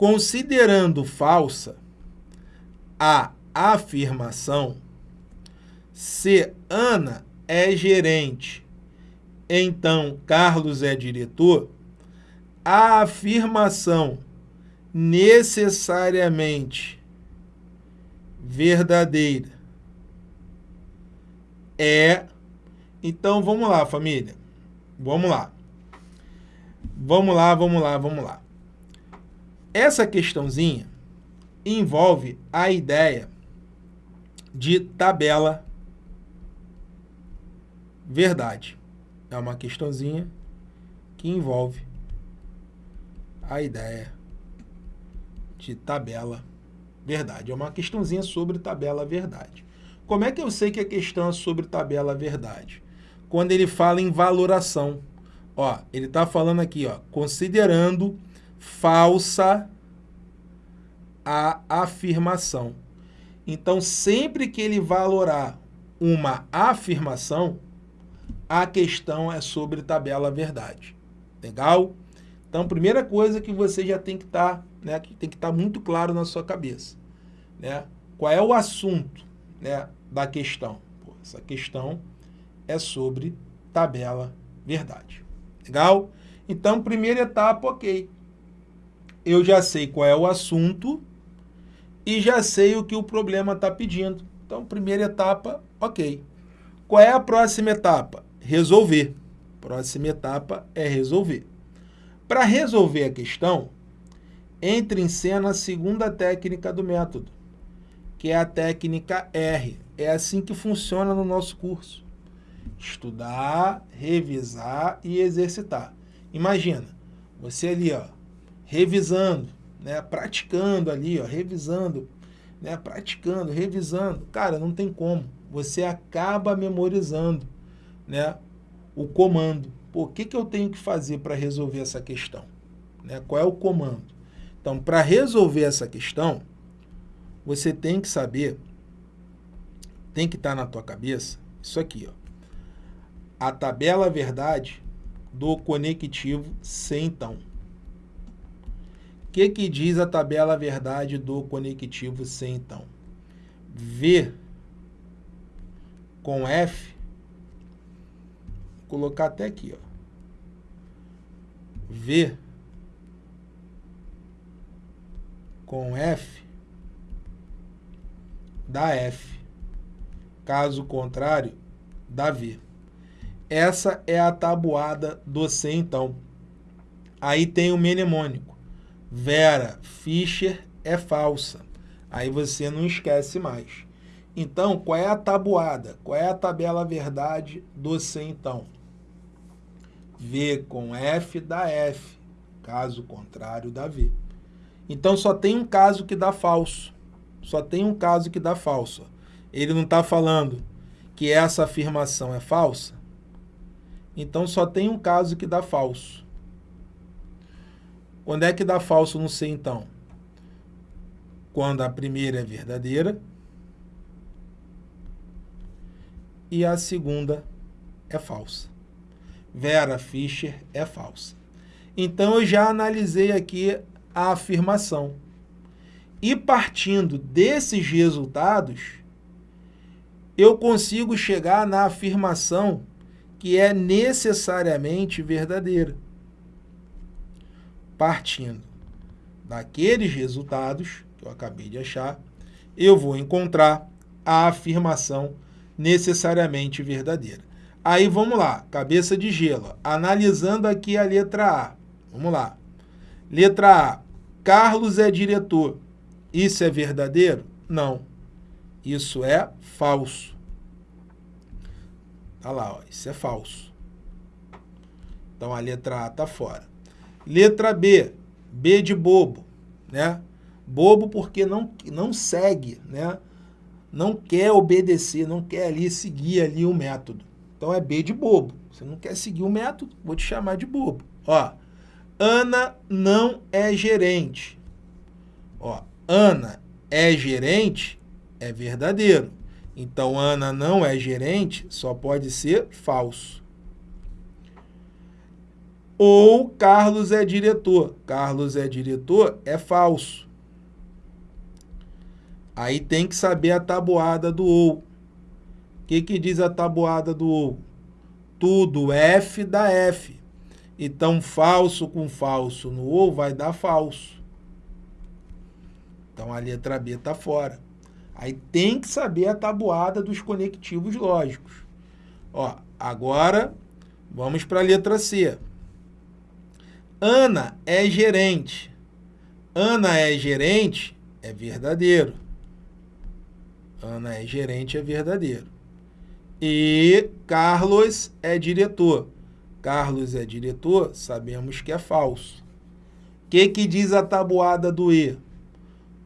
considerando falsa a afirmação, se Ana é gerente, então Carlos é diretor, a afirmação necessariamente verdadeira é. Então vamos lá, família. Vamos lá. Vamos lá, vamos lá, vamos lá. Essa questãozinha envolve a ideia de tabela verdade. É uma questãozinha que envolve a ideia de tabela verdade. É uma questãozinha sobre tabela verdade. Como é que eu sei que a questão é sobre tabela verdade? Quando ele fala em valoração. Ó, ele está falando aqui, ó, considerando falsa a afirmação. Então, sempre que ele valorar uma afirmação, a questão é sobre tabela verdade. Legal? Então, primeira coisa que você já tem que estar, tá, né, que tem que estar tá muito claro na sua cabeça, né? Qual é o assunto, né, da questão? Pô, essa questão é sobre tabela verdade. Legal? Então, primeira etapa, OK. Eu já sei qual é o assunto e já sei o que o problema está pedindo. Então, primeira etapa, OK. Qual é a próxima etapa? Resolver. Próxima etapa é resolver. Para resolver a questão, entre em cena a segunda técnica do método, que é a técnica R. É assim que funciona no nosso curso. Estudar, revisar e exercitar. Imagina, você ali, ó, revisando, né, praticando ali, ó, revisando, né, praticando, revisando. Cara, não tem como. Você acaba memorizando, né, o comando. Pô, o que, que eu tenho que fazer para resolver essa questão? Né? Qual é o comando? Então, para resolver essa questão, você tem que saber, tem que estar tá na tua cabeça, isso aqui, ó. A tabela verdade do conectivo sem então. Que, que diz a tabela verdade do conectivo sem então? V com F colocar até aqui, ó. V com F dá F. Caso contrário, dá V. Essa é a tabuada do C, então. Aí tem o mnemônico. Vera Fischer é falsa. Aí você não esquece mais. Então, qual é a tabuada? Qual é a tabela verdade do C, então? V com F dá F, caso contrário dá V. Então só tem um caso que dá falso. Só tem um caso que dá falso. Ele não está falando que essa afirmação é falsa? Então só tem um caso que dá falso. Quando é que dá falso no C então? Quando a primeira é verdadeira e a segunda é falsa. Vera Fischer é falsa. Então, eu já analisei aqui a afirmação. E partindo desses resultados, eu consigo chegar na afirmação que é necessariamente verdadeira. Partindo daqueles resultados que eu acabei de achar, eu vou encontrar a afirmação necessariamente verdadeira. Aí vamos lá, cabeça de gelo. Analisando aqui a letra A. Vamos lá. Letra A. Carlos é diretor. Isso é verdadeiro? Não. Isso é falso. Tá lá, ó, isso é falso. Então a letra A está fora. Letra B. B de bobo, né? Bobo porque não, não segue, né? Não quer obedecer, não quer ali seguir ali o método. Então é B de bobo. Você não quer seguir o método, vou te chamar de bobo. Ó, Ana não é gerente. Ó, Ana é gerente é verdadeiro. Então, Ana não é gerente só pode ser falso. Ou Carlos é diretor. Carlos é diretor é falso. Aí tem que saber a tabuada do ou. O que, que diz a tabuada do ou? Tudo F dá F. Então, falso com falso no ou vai dar falso. Então, a letra B está fora. Aí tem que saber a tabuada dos conectivos lógicos. Ó, agora, vamos para a letra C. Ana é gerente. Ana é gerente é verdadeiro. Ana é gerente é verdadeiro. E Carlos é diretor. Carlos é diretor, sabemos que é falso. O que, que diz a tabuada do E?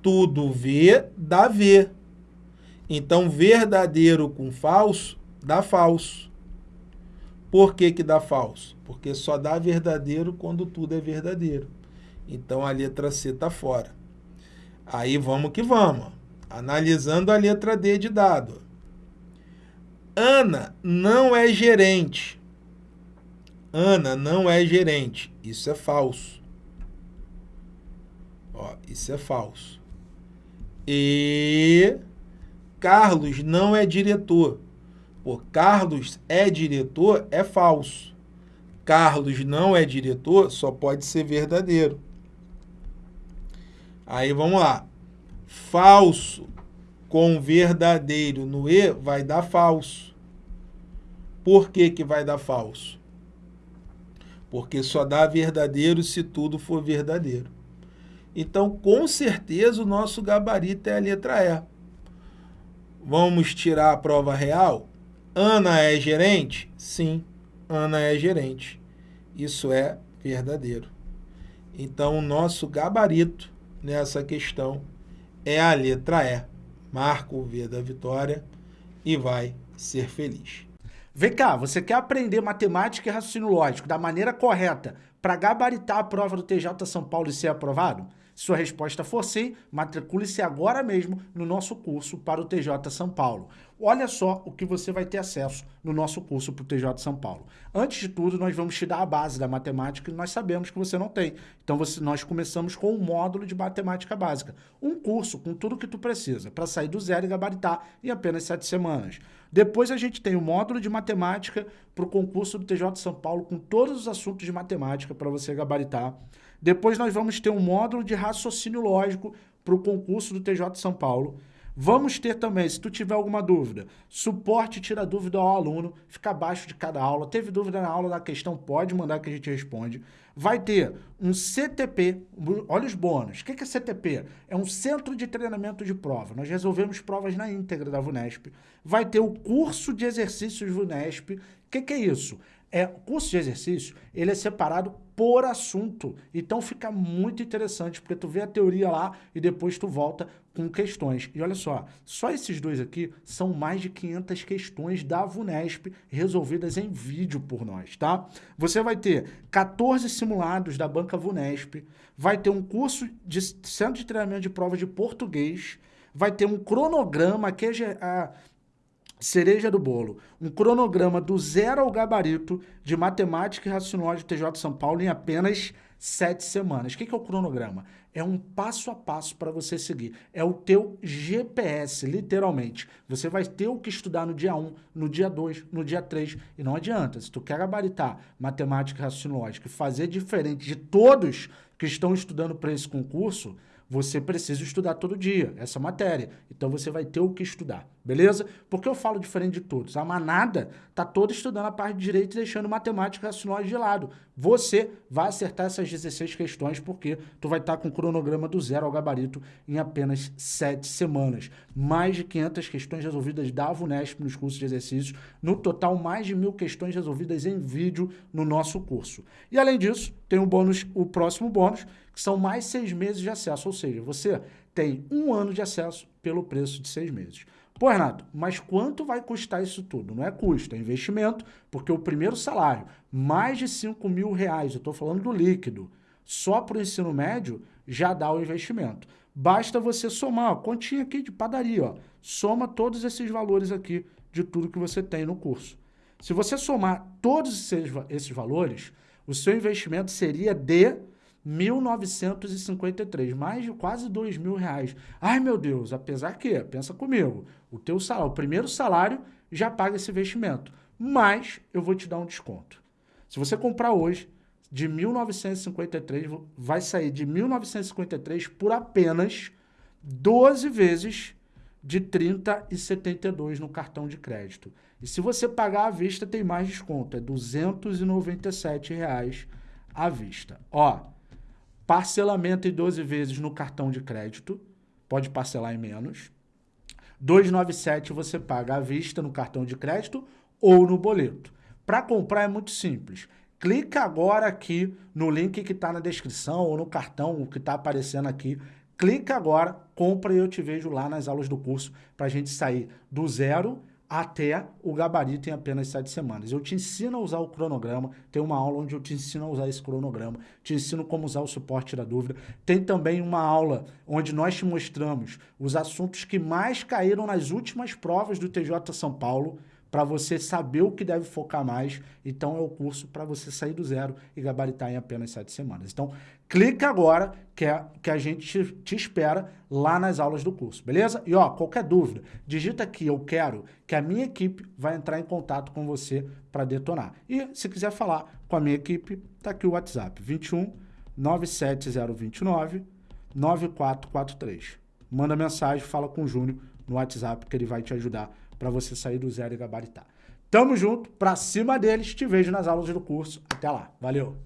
Tudo V dá V. Então, verdadeiro com falso dá falso. Por que, que dá falso? Porque só dá verdadeiro quando tudo é verdadeiro. Então, a letra C está fora. Aí, vamos que vamos. Analisando a letra D de dado. Ana não é gerente. Ana não é gerente. Isso é falso. Ó, isso é falso. E Carlos não é diretor. Por Carlos é diretor é falso. Carlos não é diretor só pode ser verdadeiro. Aí vamos lá. Falso com verdadeiro no E vai dar falso. Por que, que vai dar falso? Porque só dá verdadeiro se tudo for verdadeiro. Então, com certeza, o nosso gabarito é a letra E. Vamos tirar a prova real? Ana é gerente? Sim, Ana é gerente. Isso é verdadeiro. Então, o nosso gabarito nessa questão é a letra E. Marca o V da vitória e vai ser feliz. Vem cá, você quer aprender matemática e raciocínio lógico da maneira correta para gabaritar a prova do TJ São Paulo e ser aprovado? Se sua resposta for sim, matricule-se agora mesmo no nosso curso para o TJ São Paulo. Olha só o que você vai ter acesso no nosso curso para o TJ São Paulo. Antes de tudo, nós vamos te dar a base da matemática que nós sabemos que você não tem. Então, você, nós começamos com um módulo de matemática básica. Um curso com tudo que tu precisa para sair do zero e gabaritar em apenas sete semanas. Depois a gente tem o módulo de matemática para o concurso do TJ São Paulo com todos os assuntos de matemática para você gabaritar. Depois nós vamos ter um módulo de raciocínio lógico para o concurso do TJ São Paulo. Vamos ter também, se tu tiver alguma dúvida, suporte tira dúvida ao aluno, fica abaixo de cada aula. Teve dúvida na aula da questão, pode mandar que a gente responde. Vai ter um CTP, olha os bônus. O que é CTP? É um Centro de Treinamento de Prova. Nós resolvemos provas na íntegra da VUNESP. Vai ter o curso de exercícios VUNESP. O que, que é isso? É, o curso de exercício, ele é separado por assunto. Então fica muito interessante, porque tu vê a teoria lá e depois tu volta com questões. E olha só, só esses dois aqui são mais de 500 questões da VUNESP resolvidas em vídeo por nós, tá? Você vai ter 14 simulados da banca VUNESP, vai ter um curso de centro de treinamento de prova de português, vai ter um cronograma que é cereja do bolo, um cronograma do zero ao gabarito de matemática e raciocínio de TJ São Paulo em apenas sete semanas. O que é o cronograma? É um passo a passo para você seguir. É o teu GPS, literalmente. Você vai ter o que estudar no dia 1, no dia 2, no dia 3. E não adianta, se tu quer gabaritar matemática e raciocínio lógico e fazer diferente de todos que estão estudando para esse concurso, você precisa estudar todo dia essa matéria. Então você vai ter o que estudar, beleza? Porque eu falo diferente de todos. A manada tá toda estudando a parte de direito e deixando matemática raciocínio de lado. Você vai acertar essas 16 questões porque tu vai estar tá com o cronograma do zero ao gabarito em apenas 7 semanas. Mais de 500 questões resolvidas da VUNESP nos cursos de exercícios. No total, mais de mil questões resolvidas em vídeo no nosso curso. E além disso, tem o bônus, o próximo bônus, que são mais seis meses de acesso, ou seja, você tem um ano de acesso pelo preço de seis meses. Pô, Renato, mas quanto vai custar isso tudo? Não é custo, é investimento, porque o primeiro salário, mais de 5 mil reais, eu estou falando do líquido, só para o ensino médio, já dá o investimento. Basta você somar, ó, continha aqui de padaria, ó, soma todos esses valores aqui de tudo que você tem no curso. Se você somar todos esses, esses valores, o seu investimento seria de 1.953, mais de quase dois mil reais. Ai, meu Deus, apesar que, pensa comigo, o teu salário, o primeiro salário já paga esse investimento, mas eu vou te dar um desconto. Se você comprar hoje, de 1.953, vai sair de 1.953 por apenas 12 vezes de 30,72 no cartão de crédito. E se você pagar à vista, tem mais desconto, é 297 reais à vista. Ó, parcelamento em 12 vezes no cartão de crédito, pode parcelar em menos. 297 você paga à vista no cartão de crédito ou no boleto. Para comprar é muito simples. Clica agora aqui no link que está na descrição ou no cartão que está aparecendo aqui. Clica agora, compra e eu te vejo lá nas aulas do curso para a gente sair do zero até o gabarito em apenas sete semanas. Eu te ensino a usar o cronograma, tem uma aula onde eu te ensino a usar esse cronograma, te ensino como usar o suporte da dúvida. Tem também uma aula onde nós te mostramos os assuntos que mais caíram nas últimas provas do TJ São Paulo, para você saber o que deve focar mais. Então é o curso para você sair do zero e gabaritar em apenas sete semanas. Então clica agora que, é, que a gente te, te, espera lá nas aulas do curso, beleza? E ó, qualquer dúvida, digita aqui eu quero que a minha equipe vai entrar em contato com você para detonar. E se quiser falar com a minha equipe, tá aqui o WhatsApp 21 97029 9443. Manda mensagem, fala com o Júnior no WhatsApp que ele vai te ajudar para você sair do zero e gabaritar. Tamo junto, pra cima deles, te vejo nas aulas do curso. Até lá, valeu!